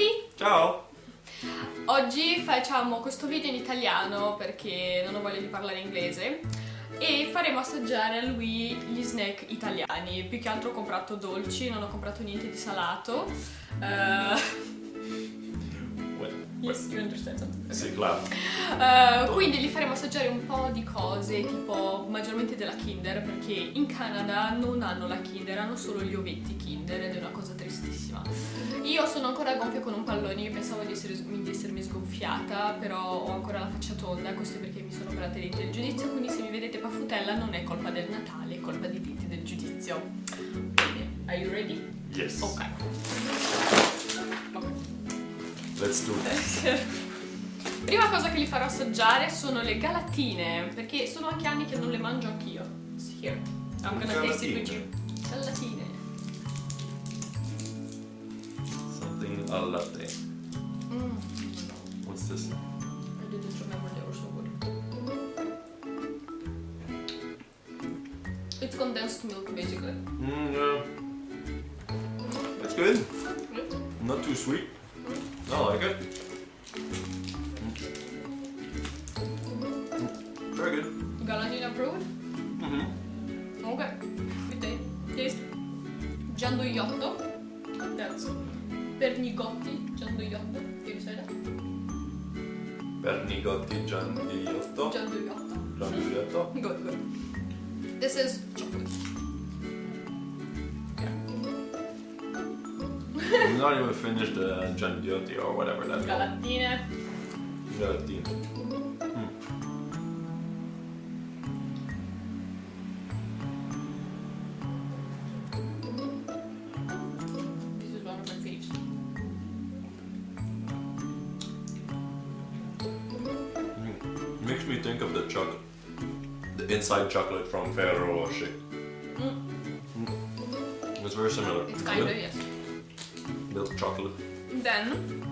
tutti! Ciao! Oggi facciamo questo video in italiano perché non ho voglia di parlare inglese e faremo assaggiare a lui gli snack italiani. Più che altro ho comprato dolci, non ho comprato niente di salato. Uh, Yes, you understand something. Sì, claro. Uh, quindi gli faremo assaggiare un po' di cose, tipo maggiormente della Kinder, perché in Canada non hanno la Kinder, hanno solo gli ovetti Kinder ed è una cosa tristissima. Io sono ancora gonfia con un pallone, io pensavo di, essere, di essermi sgonfiata, però ho ancora la faccia tonda, questo è perché mi sono operata i denti del giudizio, quindi se mi vedete paffutella non è colpa del Natale, è colpa dei denti del giudizio. Bene, are you ready? Yes. Ok. Let's do it. Prima cosa che gli farò assaggiare sono le galatine, perché sono anche anni che non le mangio anch'io. Here, I'm gonna taste it with you. Galatine. Something a latte. Mm. What's this? I didn't remember they were so good. It's condensed milk basically. Mm, yeah. That's good. Not too sweet. I like it. Mm. Very good. Galatine approved? Mm-hmm. Ok. Good day. Taste. Gianduiotto. That's Pernigotti Gianduiotto. Can you say that? Pernigotti Giandiotto. Gianduiotto. Giandiotto. Good, good. This is chocolate. Not even finished the Giandiotti or whatever that's called. Galatine. Galatine. Mm. This is one of my faves. Mm. Makes me think of the chocolate, the inside chocolate from Ferrero Rocher. Mm. It's very similar. It's kind of, yes. Milk chocolate. Then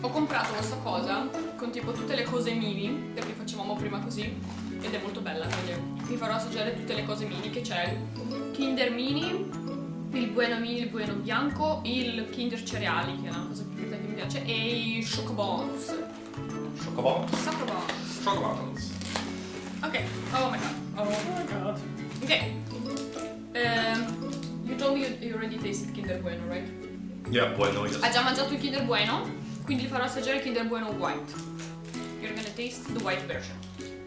ho comprato questa cosa con tipo tutte le cose mini, perché facevamo prima così, ed è molto bella, quindi vi farò assaggiare tutte le cose mini che c'è. Kinder Mini, il Bueno Mini, il Bueno Bianco, il Kinder Cereali, che è una cosa più che mi piace, e i Chocobons. Chocobons. Chocobons. Chocobons. Ok, oh my god. Oh my god. Ok. Ehm, you told me you, you already tasted Kinder Bueno, right? Yeah, bueno, yes. Ha già mangiato il Kinder Bueno, quindi farò assaggiare il Kinder Bueno White. You're gonna taste the white version.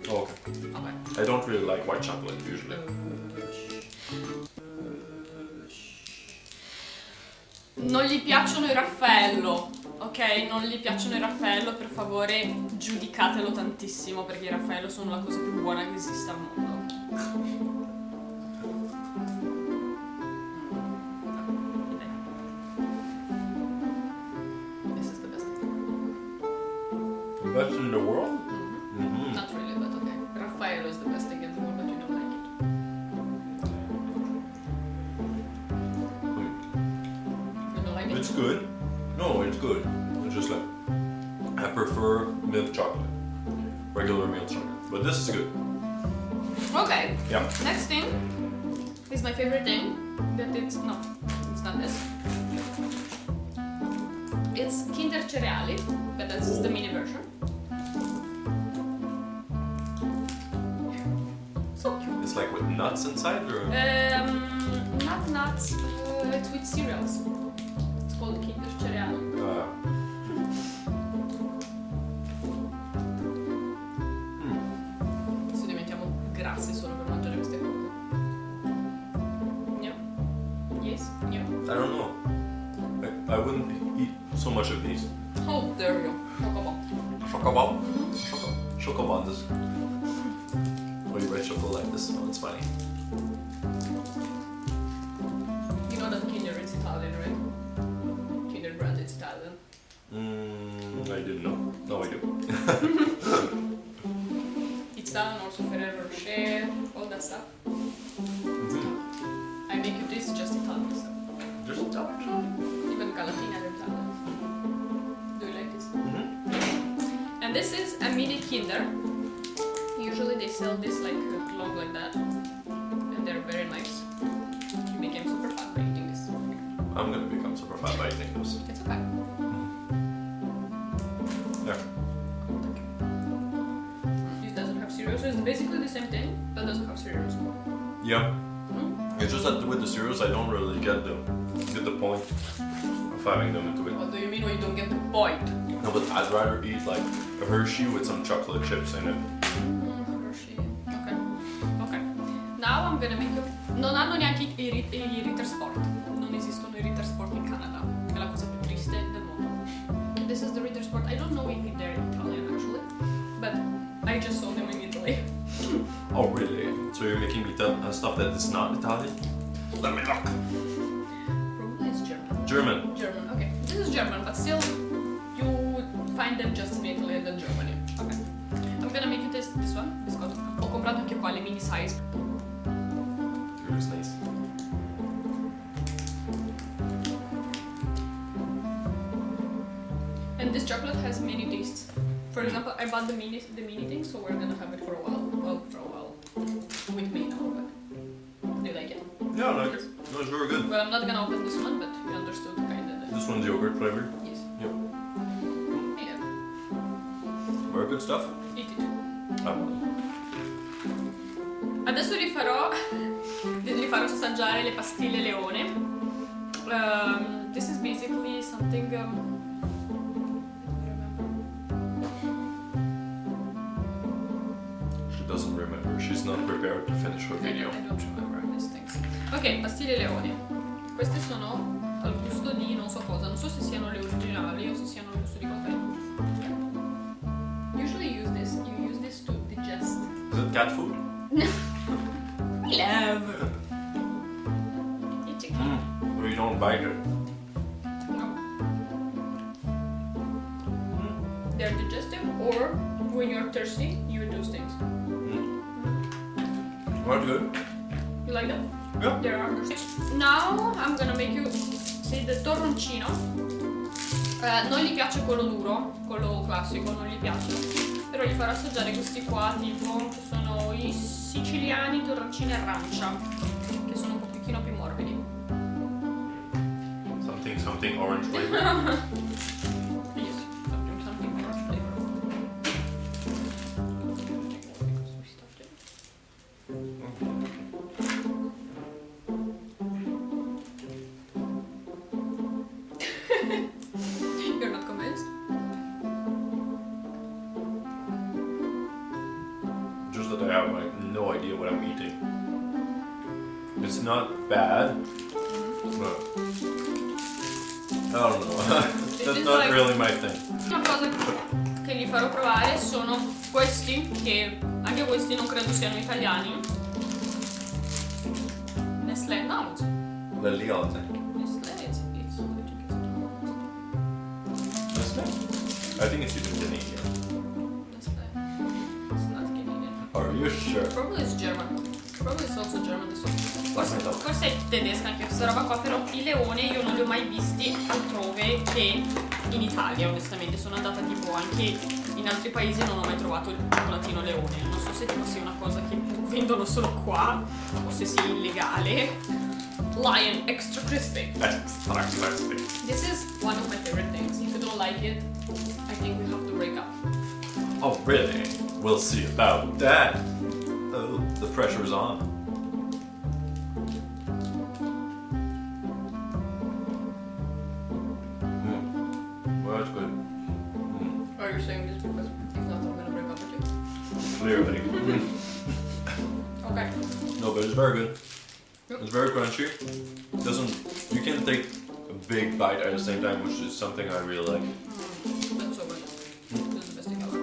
Oh, okay. Ok. I don't really like white chocolate usually. Non gli piacciono i Raffaello, ok? Non gli piacciono i Raffaello, per favore giudicatelo tantissimo perché i Raffaello sono la cosa più buona che esista al mondo. The world? Mm-hmm. Not really, but okay. Raffaello is the best thing in the world, but you don't like it. You don't like it? It's good. No, it's good. It's just like I prefer milk chocolate, regular milk chocolate. But this is good. Okay. Yeah. Next thing is my favorite thing. That it's no, it's not this. It's Kinder Cereali, but that's the Oh. mini version. Like with nuts inside, or Um, not nuts. Uh, it's with cereals. It's called Kinder Cereali. uh, Adesso diventiamo grassi solo per mangiare queste cose. No? Yes? No? I don't know. I, I wouldn't eat so much of these. How dare you? Chocobo. Chocobon? Choco Chocobons. Or you choco like this. Oh, it's funny. You know that Kinder is Italian, right? Kinder brand is Italian. Mm, I didn't know. No, I do. It's Italian, also Ferrero Rocher, all that stuff. Mhm. I make you this just Italian stuff. Just mm Even Galatina are Italian. Do you like this? -hmm. And this is a mini Kinder. Usually they sell this like uh, long like that. And they're very nice. You became super fat by eating this. I'm gonna become super fat by eating this. It's okay. Yeah. It doesn't have cereal, so it's basically the same thing, but doesn't have cereals. Yeah. Hmm? It's just that with the cereals, I don't really get the get the point of having them into it. What do you mean when you don't get the point? No, but I'd rather eat like a Hershey with some chocolate chips in it. Now I'm gonna make you... Non hanno neanche i, i, i Ritter Sport. Non esistono i Ritter Sport in Canada. È la cosa più triste del mondo. This is the Ritter Sport. I don't know if they're Italian actually, but I just saw them in Italy. Oh, really? So you're making me tell uh, stuff that is not Italian? Let me look. Probably it's German. German. German, okay. This is German, but still, you find them just in Italy and then Germany. Okay. I'm gonna make you taste this one, biscotto. Ho comprato anche qua le mini size. Chocolate has many tastes. For example, I bought the mini the mini thing, so we're gonna have it for a while. Well, for a while with me now. But do you like it? Yeah, I like it. No, it's very good. Well, I'm not gonna open this one, but you understood kind of. This one's yogurt flavored. Yes. Yep. Yeah. Very good stuff. Eat it. Ah, Adesso vi farò, vi farò assaggiare le pastiglie leone. Um, this is basically something. Um, not prepared to finish her video. I don't remember these things. Ok, pastiglie leone. Queste sono al gusto di non so cosa, non so se siano le originali o se siano al gusto di qualche. Usually use this, you use this to digest. Is it cat food? We love. It's a Mm. Or you don't bite it. No. They're digestive, or when you're thirsty, you eat those things. Mm. Well, good. You like them? Yeah. There are. Now I'm gonna make you see the torroncino. Eh, non gli piace quello duro, quello classico, non gli piace. Però gli farò assaggiare questi qua, tipo, che sono i siciliani torroncini arancia, che sono un pochino più morbidi. Something, something orange flavor. not bad, but I don't know. That's is not really my thing. Una cosa che gli farò provare sono questi, che anche questi non credo siano italiani. Nestlé, no, The thing. Nestlé, it's, it's, Nestle? I think it's even Canadian. Nestlé. It's not Canadian. Are you sure? Probably it's German. Probably it's also German this one. Forse, forse è tedesca anche questa roba qua, però i leoni io non li ho mai visti altrove che in Italia, onestamente. Sono andata tipo anche in altri paesi e non ho mai trovato il cioccolatino leone. Non so se tipo sia una cosa che vendono solo qua o se sia illegale. Lion extra crispy. Extra crispy. This is one of my favorite things. If you don't like it, I think we have to break up. Oh, really? We'll see about that. The pressure's on. Mm. Well, that's good. Mm. Are you saying this because if not, I'm gonna break up with you? Clearly. Okay. no, but it's very good. Yep. It's very crunchy. Doesn't you can take a big bite at the same time, which is something I really like. Mm, that's so good. This is the best thing ever.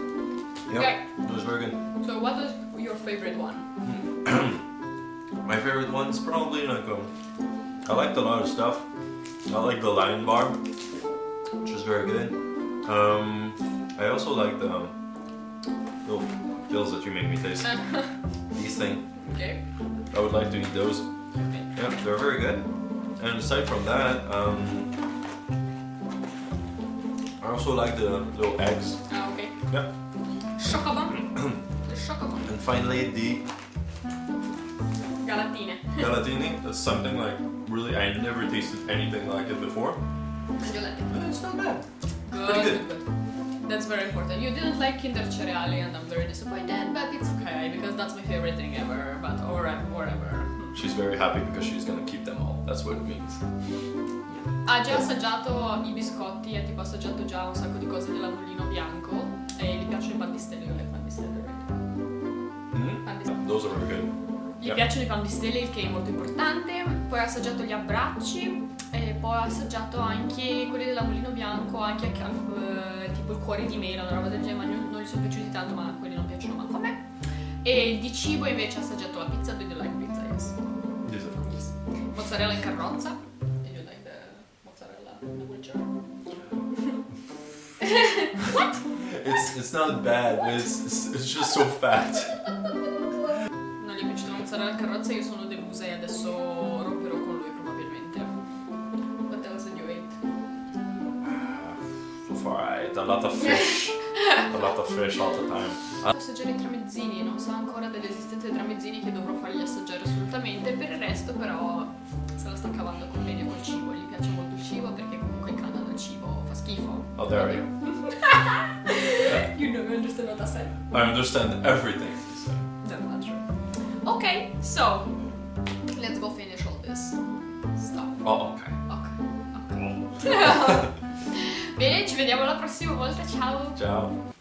Yeah, Okay. it was very good. So what is your favorite one? My favorite one's probably like um, I liked a lot of stuff. I like the Lion Bar, which is very good. Um, I also like the um, little pills that you make me taste. These things. okay. I would like to eat those. Okay. Yeah, they're very good. And aside from that, um, I also like the little eggs. Ah, okay. Yeah. Chocobon. the chocobon. And finally the Galatine. Galatini. That's something like really, I never tasted anything like it before. And you like it? Uh, It's not bad. Good, Pretty good. That's very important. You didn't like Kinder Cereali and I'm very disappointed, but it's okay because that's my favorite thing ever. But or whatever. She's very happy because she's gonna keep them all. That's what it means. Ha già assaggiato i biscotti, ha tipo assaggiato già un sacco di cose della Mulino Bianco e gli piacciono i pan di stelle, io very good. Gli Yeah. piacciono i pan di stelle, il che è molto importante. Poi ha assaggiato gli abbracci e poi ha assaggiato anche quelli della Mulino Bianco, anche eh, tipo il cuore di mela, una roba del genere, ma non, non gli sono piaciuti tanto, ma quelli non piacciono manco a me. E di cibo invece ha assaggiato la pizza, do you like pizza? Yes. Yes, of course. Mozzarella in carrozza. Do you like the mozzarella the wheelchair? what? It's it's not bad, it's, it's just so fat. Non gli è piaciuta la mozzarella in carrozza, io sono delusa e adesso romperò con lui probabilmente. What else did you eat? So far, I ate a lot of fish. a lot of fish all the time. Assaggiare i tramezzini, non so ancora dell'esistenza dei tramezzini che dovrò fargli assaggiare assolutamente, per il resto però se la sta cavando con bene col cibo, gli piace molto il cibo perché comunque in Canada il cibo fa schifo. Oh, there you You know, you understand what I said. I understand everything. Ok, so let's go finish all this stuff. Oh, okay. Ok, ok. Bene, ci vediamo la prossima volta, ciao! Ciao.